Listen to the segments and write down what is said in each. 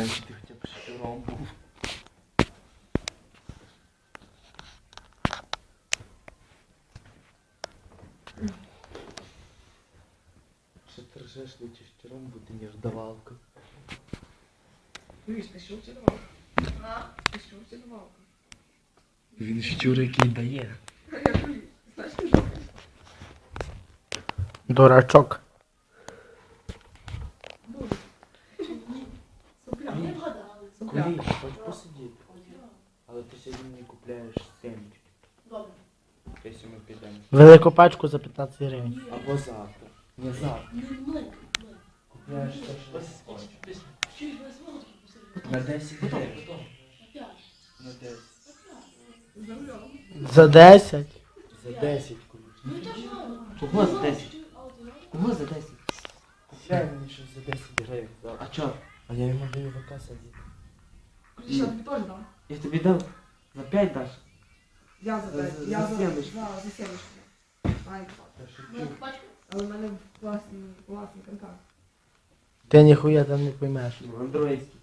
Раніше ти хоча б шестером був. Що ти ржеш лучше шестером бути, ніж давалкою. Дивись, ти що чи давалка? А? Ти що чи давалка? Він щур, який дає. А я кажу, знаєш, ти що? Дурачок. Вгадали. Хоч посидіти. Але ти сьогодні не купляєш семечки. Добре. Якщо ми підемо. Велику пачку за 15 гривень. Або завтра. Не завтра. Купляєш те, що хочеш. На 10 гривень. На 10. За рулем. За 10. За 10 куліш. Ну. Кого за 10? А от знаєш? Кого за 10? Купляй мені щось за 10 гривень. А чо? А я йому даю ВК садити. Ключі я тобі теж дам. Я тобі дав за 5 даш. Я за За- п'ять. за Я за сімечку. Да, за сімечку. Ай? Але в мене класний, класний контакт. Ти ніхуя там не поймеш. Ну, андроїдський.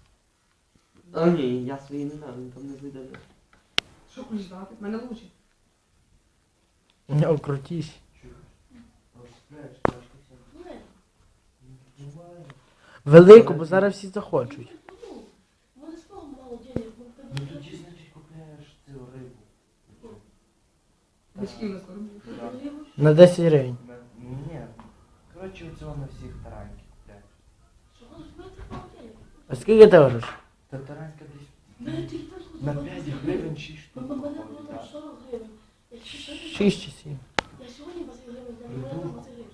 А ні, я свої не дам, він там не знайде. Що ключ дати? В мене лучше. Не окрутись. Велику, бо зараз всі захочуть. На 10 гривень. Ні. Коротше, оцього на всіх що у в мене. А скільки ти говориш? Та таранька десь так на 5 20 гривень 6 У штук. мене було виходить, там так. 40 гривень. Якщо сьогодні... 6 чи 7. Я сьогодні 20 гривень, я не маю 20 гривень.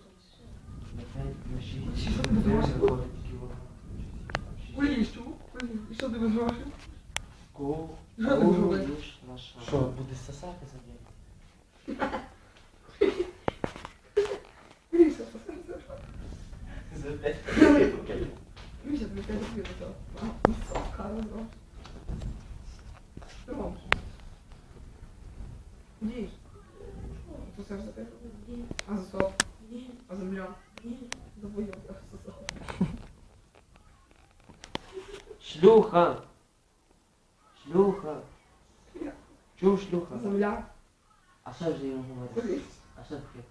На 5, на 6 Що ти гривень думаєш? виходить кілограм. Куліш, чу? Куліш. І що ти без грошей? Що. Що, буде сосати за день? Куліш, що це? За 5 Куліш, я тобі п'ять рублів до цього. А, Карл гроші. Що робиш? Все ж. Ні, А ні, А за ні. За бойок, а за сотку. Шлюха! Шлюха! Чув шлюха? За мільярд? А що ж йому говорити? Куліш. А що таке?